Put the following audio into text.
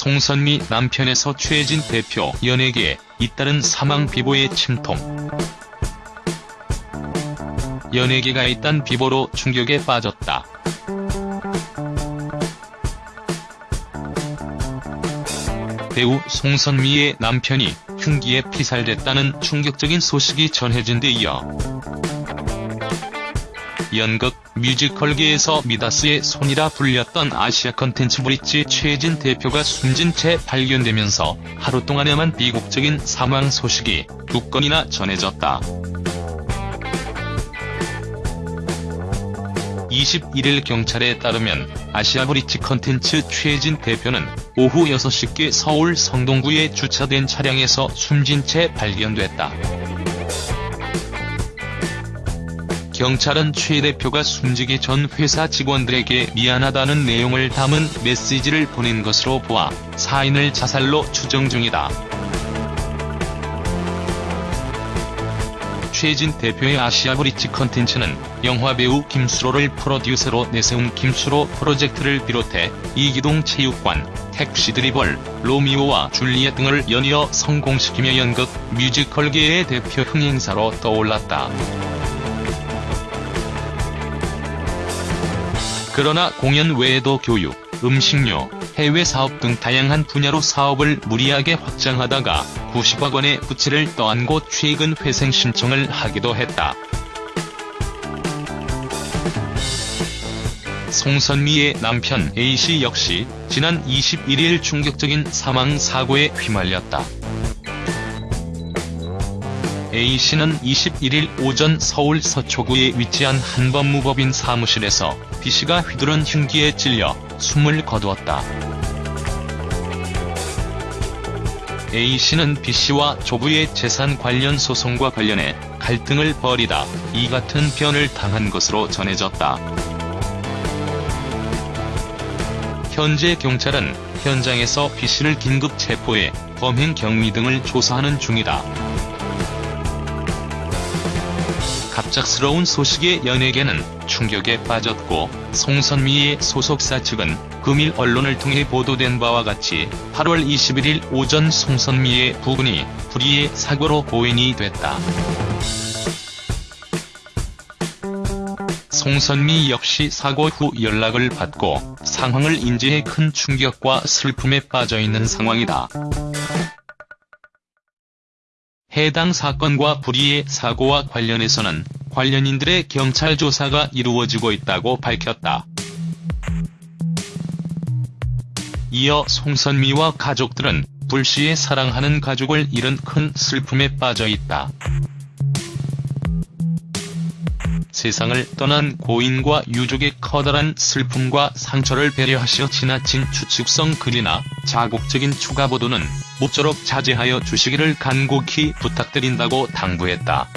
송선미 남편에서 최진 대표 연예계에 잇따른 사망 비보의 침통. 연예계가 잇단 비보로 충격에 빠졌다. 배우 송선미의 남편이 흉기에 피살됐다는 충격적인 소식이 전해진 데 이어 연극, 뮤지컬계에서 미다스의 손이라 불렸던 아시아 컨텐츠 브릿지 최진 대표가 숨진 채 발견되면서 하루 동안에만 비극적인 사망 소식이 두 건이나 전해졌다. 21일 경찰에 따르면 아시아 브릿지 컨텐츠 최진 대표는 오후 6시께 서울 성동구에 주차된 차량에서 숨진 채 발견됐다. 경찰은 최 대표가 숨지기 전 회사 직원들에게 미안하다는 내용을 담은 메시지를 보낸 것으로 보아 사인을 자살로 추정 중이다. 최진 대표의 아시아 브릿지 컨텐츠는 영화배우 김수로를 프로듀서로 내세운 김수로 프로젝트를 비롯해 이기동 체육관, 택시 드리벌, 로미오와 줄리엣 등을 연이어 성공시키며 연극, 뮤지컬계의 대표 흥행사로 떠올랐다. 그러나 공연 외에도 교육, 음식료, 해외 사업 등 다양한 분야로 사업을 무리하게 확장하다가 90억 원의 부채를 떠안고 최근 회생 신청을 하기도 했다. 송선미의 남편 A씨 역시 지난 21일 충격적인 사망 사고에 휘말렸다. A씨는 21일 오전 서울 서초구에 위치한 한 법무법인 사무실에서 B씨가 휘두른 흉기에 찔려 숨을 거두었다. A씨는 B씨와 조부의 재산 관련 소송과 관련해 갈등을 벌이다 이 같은 변을 당한 것으로 전해졌다. 현재 경찰은 현장에서 B씨를 긴급 체포해 범행 경위 등을 조사하는 중이다. 갑작스러운 소식에 연예계는 충격에 빠졌고 송선미의 소속사 측은 금일 언론을 통해 보도된 바와 같이 8월 21일 오전 송선미의 부근이 불의의 사고로 고인이 됐다. 송선미 역시 사고 후 연락을 받고 상황을 인지해 큰 충격과 슬픔에 빠져있는 상황이다. 해당 사건과 불의의 사고와 관련해서는 관련인들의 경찰 조사가 이루어지고 있다고 밝혔다. 이어 송선미와 가족들은 불씨에 사랑하는 가족을 잃은 큰 슬픔에 빠져있다. 세상을 떠난 고인과 유족의 커다란 슬픔과 상처를 배려하시어 지나친 추측성 글이나 자극적인 추가 보도는 모쪼록 자제하여 주시기를 간곡히 부탁드린다고 당부했다.